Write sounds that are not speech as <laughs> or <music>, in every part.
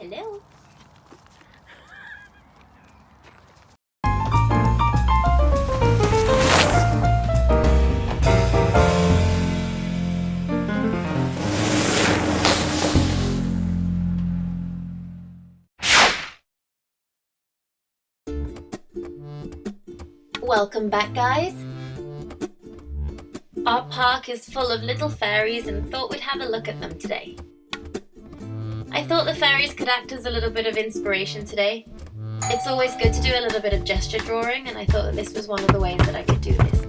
Hello? Welcome back guys! Our park is full of little fairies and thought we'd have a look at them today. I thought the fairies could act as a little bit of inspiration today. It's always good to do a little bit of gesture drawing and I thought that this was one of the ways that I could do this.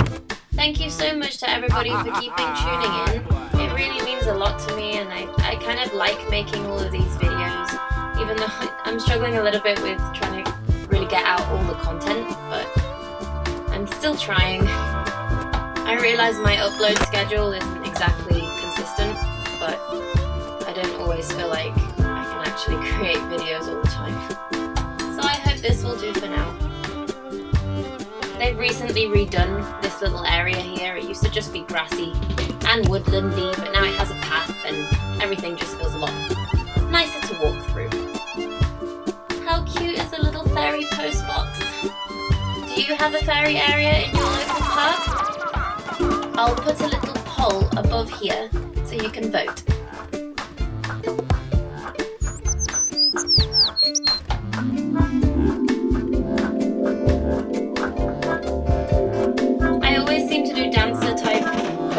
Thank you so much to everybody for keeping tuning in. It really means a lot to me and I, I kind of like making all of these videos even though <laughs> I'm struggling a little bit with trying to really get out all the content but I'm still trying. I realise my upload schedule isn't exactly consistent, but I don't always feel like recently redone this little area here. It used to just be grassy and woodlandy, but now it has a path and everything just feels a lot nicer to walk through. How cute is a little fairy post box? Do you have a fairy area in your local park? I'll put a little poll above here so you can vote.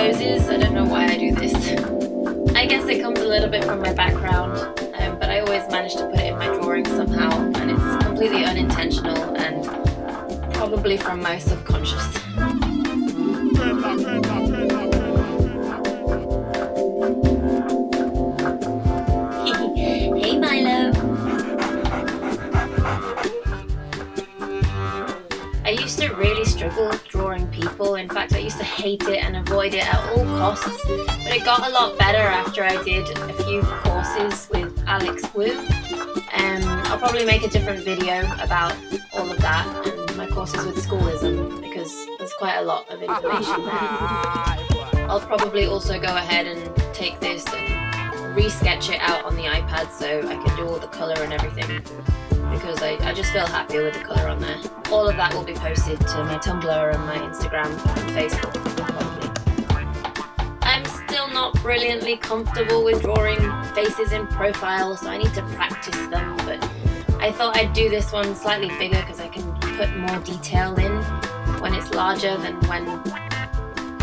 Poses, I don't know why I do this. I guess it comes a little bit from my background, um, but I always manage to put it in my drawings somehow, and it's completely unintentional and probably from my subconscious. Really struggle drawing people, in fact I used to hate it and avoid it at all costs, but it got a lot better after I did a few courses with Alex Woo. Um, I'll probably make a different video about all of that and my courses with schoolism because there's quite a lot of information there. I'll probably also go ahead and take this and re-sketch it out on the iPad so I can do all the colour and everything because I, I just feel happier with the colour on there. All of that will be posted to my Tumblr and my Instagram and Facebook probably. I'm still not brilliantly comfortable with drawing faces in profile so I need to practice them but I thought I'd do this one slightly bigger because I can put more detail in when it's larger than when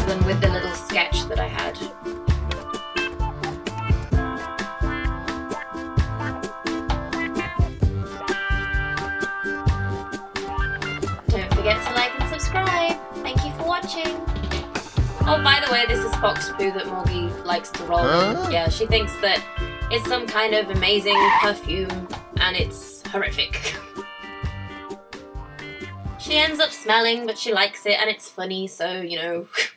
than with the little sketch that I had. Oh, by the way, this is Fox Poo that Morgie likes to roll Huh? Yeah, she thinks that it's some kind of amazing perfume and it's horrific. She ends up smelling, but she likes it and it's funny, so, you know, <laughs>